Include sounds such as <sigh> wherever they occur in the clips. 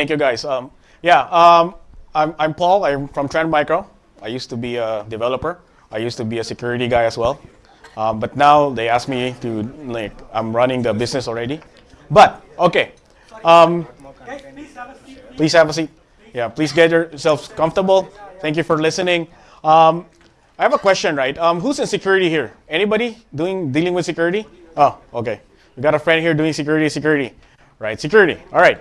Thank you, guys. Um, yeah, um, I'm, I'm Paul. I'm from Trend Micro. I used to be a developer. I used to be a security guy as well. Um, but now they asked me to, like, I'm running the business already. But, okay. Um, please have a seat. Yeah, please get yourselves comfortable. Thank you for listening. Um, I have a question, right? Um, who's in security here? Anybody doing dealing with security? Oh, okay. We got a friend here doing security, security, right? Security. All right.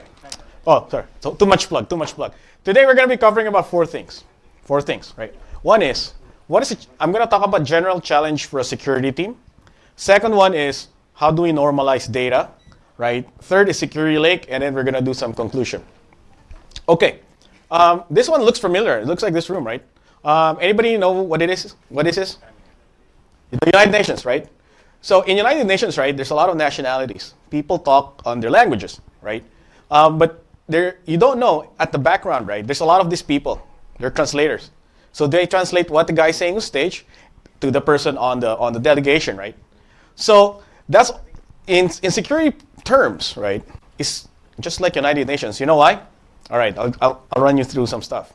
Oh, sorry. So, too much plug. Too much plug. Today we're going to be covering about four things. Four things, right? One is what is it? I'm going to talk about general challenge for a security team. Second one is how do we normalize data, right? Third is security lake, and then we're going to do some conclusion. Okay. Um, this one looks familiar. It looks like this room, right? Um, anybody know what it is? What this is? The United Nations, right? So in United Nations, right, there's a lot of nationalities. People talk on their languages, right? Um, but there, you don't know at the background, right? There's a lot of these people. They're translators. So they translate what the guy's saying on stage to the person on the on the delegation, right? So that's in in security terms, right? It's just like United Nations. You know why? All right, I'll, I'll, I'll run you through some stuff.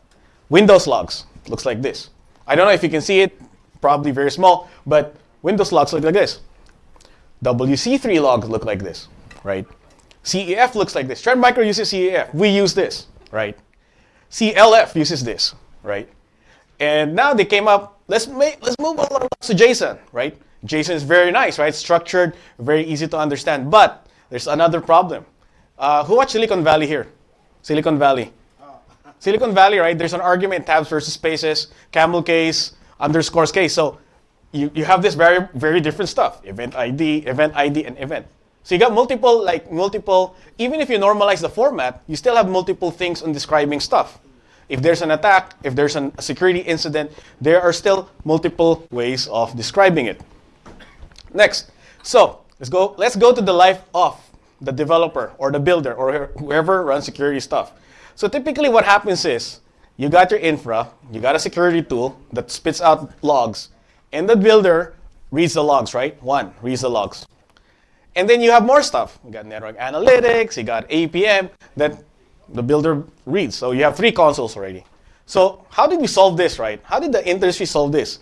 Windows logs looks like this. I don't know if you can see it, probably very small, but Windows logs look like this. WC3 logs look like this, right? CEF looks like this. Trend Micro uses CEF. We use this, right? CLF uses this, right? And now they came up, let's make, let's move on to JSON, right? JSON is very nice, right? Structured, very easy to understand. But there's another problem. Uh, who watched Silicon Valley here? Silicon Valley. Silicon Valley, right? There's an argument, tabs versus spaces, camel case, underscores case. So you, you have this very, very different stuff. Event ID, event ID, and event. So you got multiple, like multiple, even if you normalize the format, you still have multiple things on describing stuff. If there's an attack, if there's an, a security incident, there are still multiple ways of describing it. Next, so let's go, let's go to the life of the developer or the builder or whoever runs security stuff. So typically what happens is you got your infra, you got a security tool that spits out logs, and the builder reads the logs, right? One, reads the logs. And then you have more stuff. You got network analytics, you got APM that the builder reads. So you have three consoles already. So how did we solve this, right? How did the industry solve this?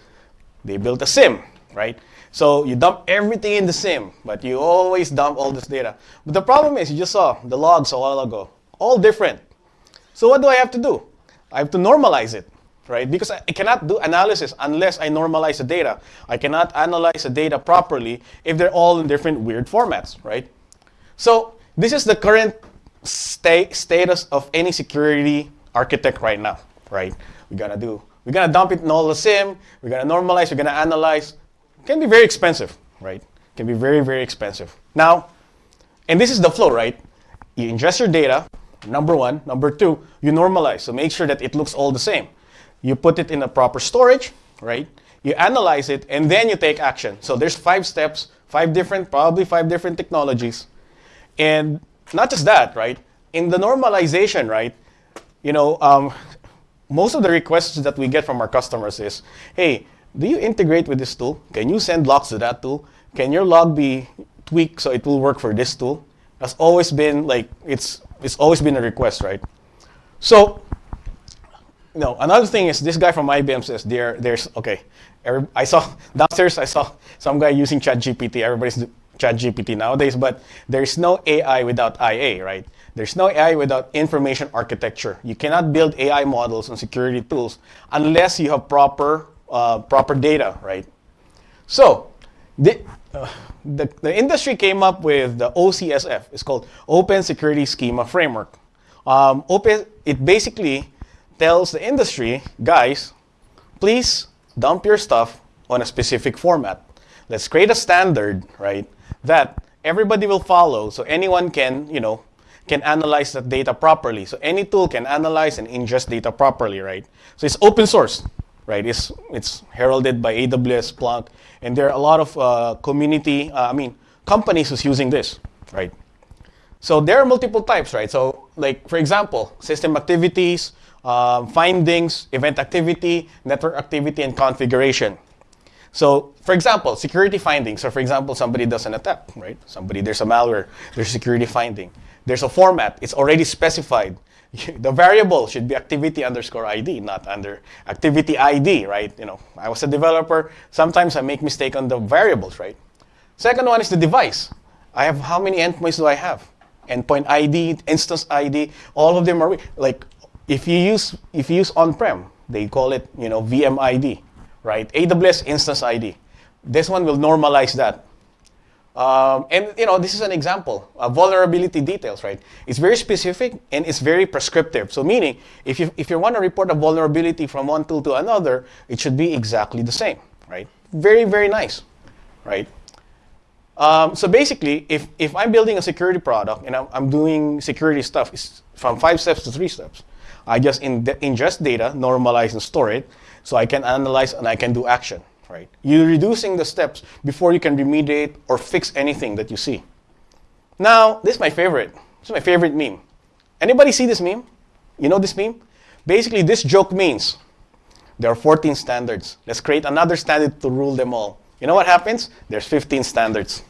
They built a SIEM, right? So you dump everything in the SIEM, but you always dump all this data. But the problem is, you just saw the logs a while ago, all different. So what do I have to do? I have to normalize it, right? Because I cannot do analysis unless I normalize the data. I cannot analyze the data properly if they're all in different weird formats, right? So this is the current sta status of any security architect right now, right? We're gonna do, we're gonna dump it in all the SIEM, we're gonna normalize, we're gonna analyze. It can be very expensive, right? It can be very, very expensive. Now, and this is the flow, right? You ingest your data, number one. Number two, you normalize. So make sure that it looks all the same. You put it in a proper storage, right? You analyze it, and then you take action. So there's five steps, five different, probably five different technologies. And not just that, right? In the normalization, right? You know, um, most of the requests that we get from our customers is, hey, do you integrate with this tool? Can you send logs to that tool? Can your log be tweaked so it will work for this tool? That's always been like, it's it's always been a request, right? So, know, another thing is this guy from IBM says there, there's, okay, every, I saw <laughs> downstairs, I saw some guy using ChatGPT. Everybody's ChatGPT nowadays, but there's no AI without IA, right? There's no AI without information architecture. You cannot build AI models and security tools unless you have proper, uh, proper data, right? So, the, uh, the, the industry came up with the OCSF. It's called Open Security Schema Framework. Um, open, it basically tells the industry, guys, please dump your stuff on a specific format. Let's create a standard, right, that everybody will follow so anyone can, you know, can analyze that data properly. So any tool can analyze and ingest data properly, right? So it's open source right? It's, it's heralded by AWS, Splunk, and there are a lot of uh, community, uh, I mean, companies who's using this, right? So there are multiple types, right? So like, for example, system activities, um, findings, event activity, network activity, and configuration. So for example, security findings. So for example, somebody does an attack, right? Somebody, there's a malware, there's a security finding. There's a format, it's already specified. <laughs> the variable should be activity underscore ID, not under activity ID, right? You know, I was a developer. Sometimes I make mistake on the variables, right? Second one is the device. I have how many endpoints do I have? Endpoint ID, instance ID, all of them are like if you use if you use on-prem, they call it you know VM ID, right? AWS instance ID. This one will normalize that. Um, and you know, this is an example of vulnerability details, right? It's very specific and it's very prescriptive. So meaning, if you if you want to report a vulnerability from one tool to another, it should be exactly the same, right? Very very nice, right? Um, so basically, if if I'm building a security product and I'm, I'm doing security stuff, from five steps to three steps. I just in ingest data, normalize and store it, so I can analyze and I can do action right? You're reducing the steps before you can remediate or fix anything that you see. Now, this is my favorite. This is my favorite meme. Anybody see this meme? You know this meme? Basically, this joke means there are 14 standards. Let's create another standard to rule them all. You know what happens? There's 15 standards.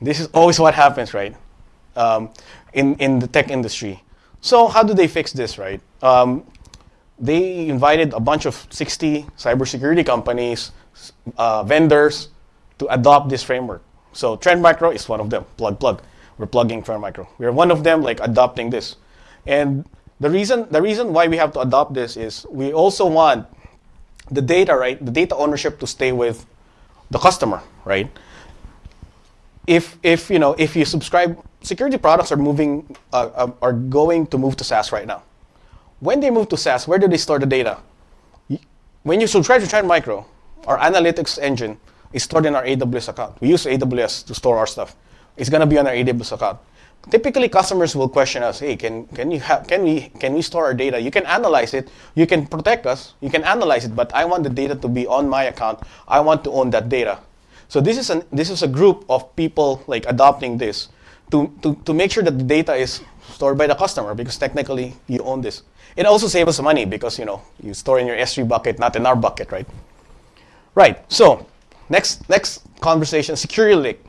This is always what happens, right? Um, in, in the tech industry. So how do they fix this, right? Um, they invited a bunch of 60 cybersecurity companies, uh, vendors, to adopt this framework. So Trend Micro is one of them. Plug, plug. We're plugging Trend Micro. We're one of them, like adopting this. And the reason, the reason why we have to adopt this is we also want the data, right? The data ownership to stay with the customer, right? If, if you know, if you subscribe, security products are moving, uh, uh are going to move to SaaS right now. When they move to SaaS, where do they store the data? When you subscribe to Trend Micro, our analytics engine is stored in our AWS account. We use AWS to store our stuff. It's going to be on our AWS account. Typically, customers will question us, hey, can, can, you can, we, can we store our data? You can analyze it. You can protect us. You can analyze it, but I want the data to be on my account. I want to own that data. So this is, an, this is a group of people like adopting this to, to, to make sure that the data is stored by the customer because technically you own this. It also saves us money because you know you store in your S3 bucket, not in our bucket, right? Right. So next next conversation, security lake.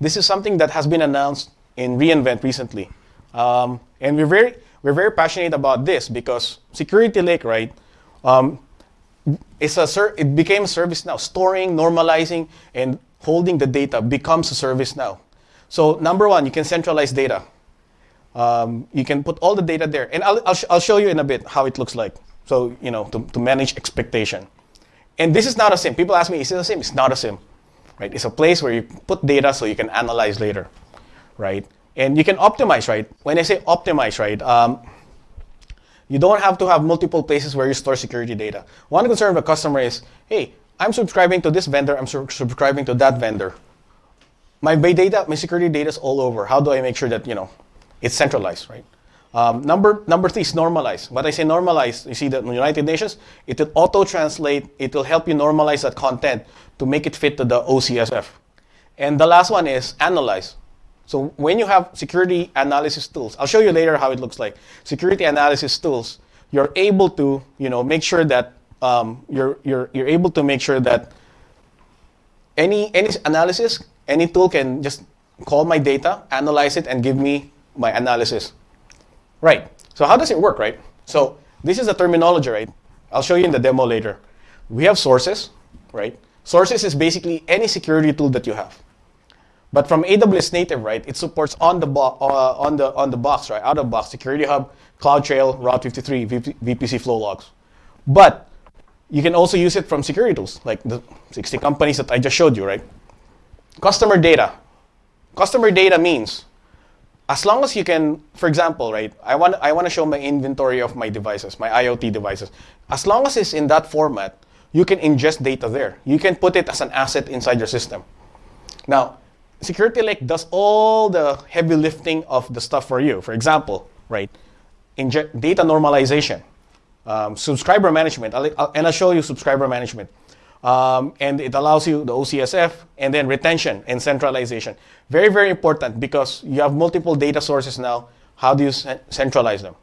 This is something that has been announced in re:Invent recently, um, and we're very we're very passionate about this because security lake, right? Um, it's a it became a service now. Storing, normalizing, and holding the data becomes a service now. So number one, you can centralize data. Um, you can put all the data there. And I'll, I'll, sh I'll, show you in a bit how it looks like. So, you know, to, to manage expectation. And this is not a SIEM. People ask me, is it a SIEM? It's not a SIEM. Right? It's a place where you put data so you can analyze later. Right? And you can optimize, right? When I say optimize, right, um, you don't have to have multiple places where you store security data. One concern of a customer is, hey, I'm subscribing to this vendor, I'm subscribing to that vendor. My data, my security data is all over. How do I make sure that, you know, it's centralized, right? Um, number, number three is normalize. When I say normalize, you see that in the United Nations, it will auto-translate, it will help you normalize that content to make it fit to the OCSF. And the last one is analyze. So when you have security analysis tools, I'll show you later how it looks like. Security analysis tools, you're able to, you know, make sure that um, you're, you're, you're able to make sure that any, any analysis, any tool can just call my data, analyze it, and give me my analysis. Right. So how does it work, right? So this is the terminology, right? I'll show you in the demo later. We have sources, right? Sources is basically any security tool that you have. But from AWS native, right, it supports on the, uh, on the, on the box, right, out of box, Security Hub, CloudTrail, Route 53, VP- VPC flow logs. But you can also use it from security tools, like the 60 companies that I just showed you, right? Customer data. Customer data means as long as you can, for example, right, I want, I want to show my inventory of my devices, my IoT devices. As long as it's in that format, you can ingest data there. You can put it as an asset inside your system. Now, Security Lake does all the heavy lifting of the stuff for you. For example, right, inject data normalization, um, subscriber management, I'll, and I'll show you subscriber management. Um, and it allows you the OCSF and then retention and centralization. Very, very important because you have multiple data sources now. How do you centralize them?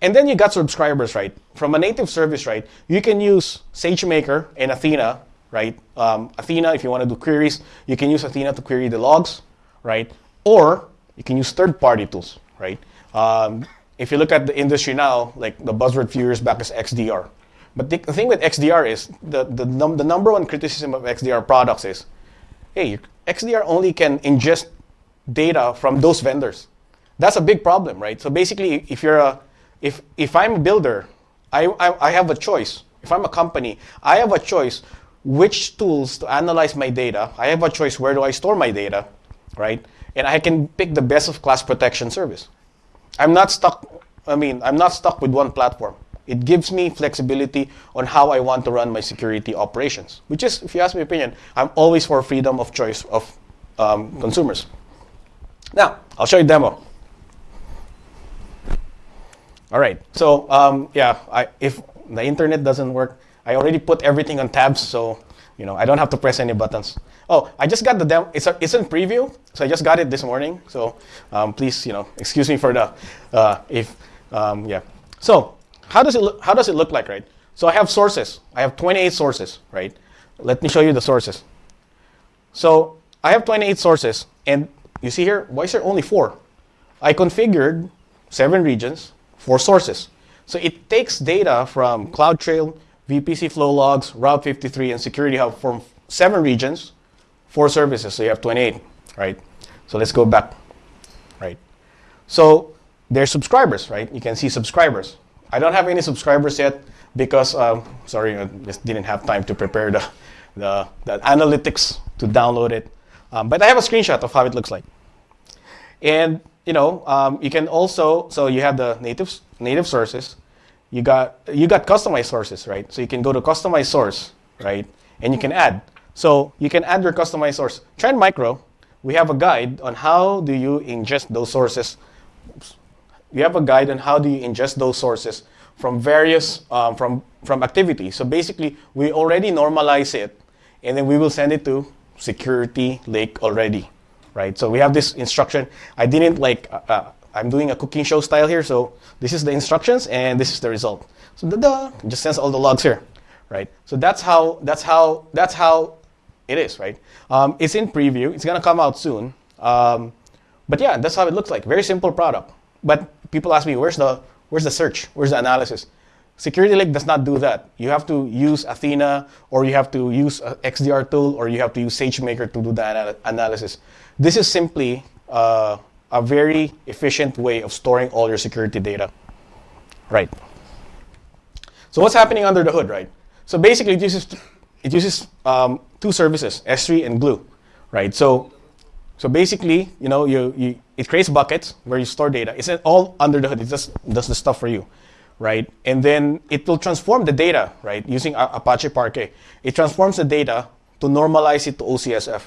And then you got subscribers, right? From a native service, right? You can use SageMaker and Athena, right? Um, Athena, if you want to do queries, you can use Athena to query the logs, right? Or you can use third-party tools, right? Um, if you look at the industry now, like the buzzword few years back is XDR. But the, the thing with XDR is the, the, num- the number one criticism of XDR products is, hey, XDR only can ingest data from those vendors. That's a big problem, right? So basically, if you're a, if if I'm a builder, I, I, I have a choice. If I'm a company, I have a choice which tools to analyze my data. I have a choice where do I store my data, right? And I can pick the best of class protection service. I'm not stuck. I mean, I'm not stuck with one platform. It gives me flexibility on how I want to run my security operations, which is, if you ask my opinion, I'm always for freedom of choice of um, consumers. Now, I'll show you a demo. All right, so um, yeah, I, if the internet doesn't work, I already put everything on tabs, so you know I don't have to press any buttons. Oh, I just got the demo. It's, a, it's in preview, so I just got it this morning. So um, please, you know, excuse me for the uh, if um, yeah. So how does it look? How does it look like, right? So I have sources. I have 28 sources, right? Let me show you the sources. So I have 28 sources, and you see here, why is there only four? I configured seven regions, four sources. So it takes data from CloudTrail, VPC flow logs, Route 53, and Security Hub from seven regions, four services. So you have 28, right? So let's go back, right? So there's subscribers, right? You can see subscribers. I don't have any subscribers yet because, um, sorry, I just didn't have time to prepare the, the, the analytics to download it. Um, but I have a screenshot of how it looks like. And you know, um, you can also so you have the native native sources. You got you got customized sources, right? So you can go to customize source, right? And you can add. So you can add your customized source. Trend Micro, we have a guide on how do you ingest those sources. You have a guide on how do you ingest those sources from various um, from from activities. So basically, we already normalize it, and then we will send it to security lake already, right? So we have this instruction. I didn't like, uh, uh, I'm doing a cooking show style here. So this is the instructions and this is the result. So da da, just sends all the logs here, right? So that's how, that's how, that's how it is, right? Um, it's in preview. It's gonna come out soon. Um, but yeah, that's how it looks like. Very simple product. But people ask me, where's the, where's the search? Where's the analysis? Security Lake does not do that. You have to use Athena, or you have to use XDR tool, or you have to use SageMaker to do the anal analysis. This is simply uh, a very efficient way of storing all your security data. Right. So what's happening under the hood, right? So basically, it uses, it uses um, two services, S3 and Glue, right? So, so basically, you know, you, you, it creates buckets where you store data. It's all under the hood. It just does the stuff for you right? And then it will transform the data, right? Using Apache Parquet. It transforms the data to normalize it to OCSF.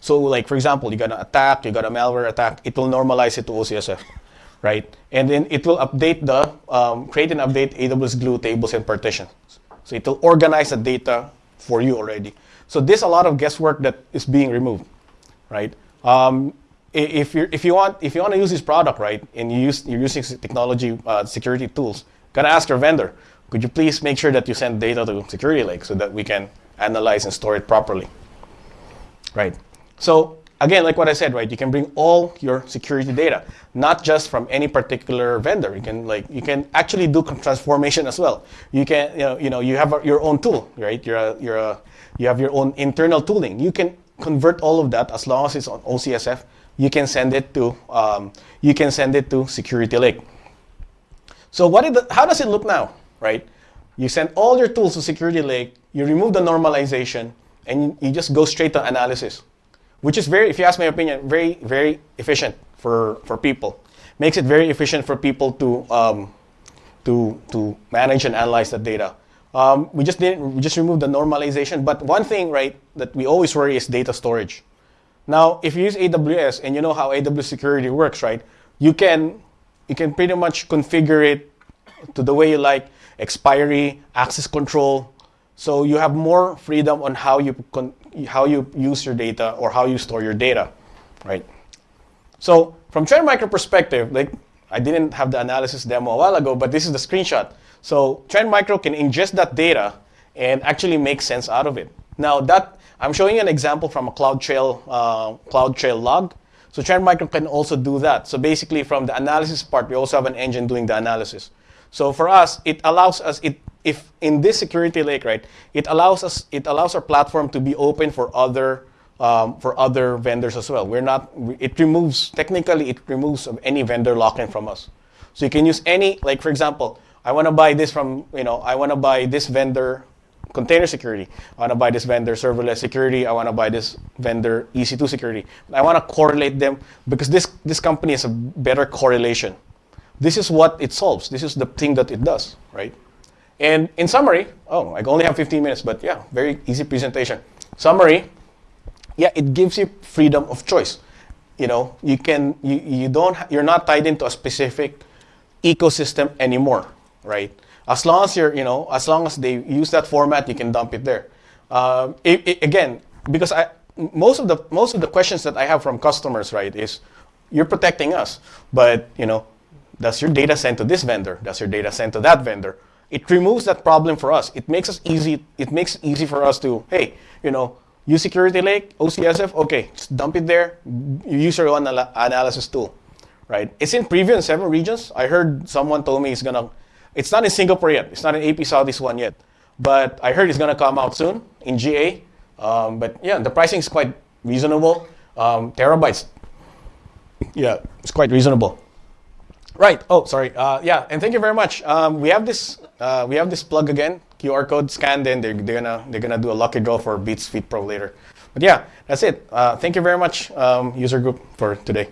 So like, for example, you got an attack, you got a malware attack, it will normalize it to OCSF, right? And then it will update the, um, create and update AWS Glue tables and partitions. So it will organize the data for you already. So there's a lot of guesswork that is being removed, right? Um, if you if you want if you want to use this product right and you use you're using technology uh, security tools, gotta ask your vendor, could you please make sure that you send data to Security Lake so that we can analyze and store it properly, right? So again, like what I said, right, you can bring all your security data, not just from any particular vendor. You can like you can actually do transformation as well. You can you know you know you have a, your own tool, right? You're a, you're a, you have your own internal tooling. You can convert all of that as long as it's on OCSF you can send it to um, you can send it to Security Lake. So what the, how does it look now, right? You send all your tools to Security Lake, you remove the normalization, and you just go straight to analysis, which is very, if you ask my opinion, very very efficient for for people. Makes it very efficient for people to um, to to manage and analyze the data. Um, we just didn't we just removed the normalization, but one thing right that we always worry is data storage. Now, if you use AWS and you know how AWS security works, right? You can you can pretty much configure it to the way you like, expiry, access control. So you have more freedom on how you how you use your data or how you store your data, right? So from Trend Micro perspective, like I didn't have the analysis demo a while ago, but this is the screenshot. So Trend Micro can ingest that data and actually make sense out of it. Now that I'm showing you an example from a CloudTrail, uh, CloudTrail log. So Trend Micro can also do that. So basically, from the analysis part, we also have an engine doing the analysis. So for us, it allows us it if in this security lake, right? It allows us it allows our platform to be open for other um, for other vendors as well. We're not. It removes technically it removes any vendor lock-in from us. So you can use any like for example, I want to buy this from you know I want to buy this vendor container security. I want to buy this vendor serverless security. I want to buy this vendor EC2 security. I want to correlate them because this, this company has a better correlation. This is what it solves. This is the thing that it does, right? And in summary, oh, I only have 15 minutes, but yeah, very easy presentation. Summary, yeah, it gives you freedom of choice. You know, you can, you, you don't, you're not tied into a specific ecosystem anymore, right? As long as you're, you know, as long as they use that format, you can dump it there. Um, it, it, again, because I, most of the most of the questions that I have from customers, right, is you're protecting us, but you know, does your data sent to this vendor? Does your data sent to that vendor? It removes that problem for us. It makes us easy. It makes it easy for us to, hey, you know, use Security Lake, OCSF, okay, just dump it there. Use your own analysis tool, right? It's in preview in seven regions. I heard someone told me it's gonna it's not in Singapore yet. It's not in AP Southeast one yet. But I heard it's to come out soon in GA. Um, but yeah, the pricing is quite reasonable. Um, terabytes. Yeah, it's quite reasonable. Right. Oh, sorry. Uh, yeah, and thank you very much. Um, we have this. Uh, we have this plug again. QR code scanned in. They're, they're gonna they're gonna do a lucky draw for Beats Fit Pro later. But yeah, that's it. Uh, thank you very much, um, user group, for today.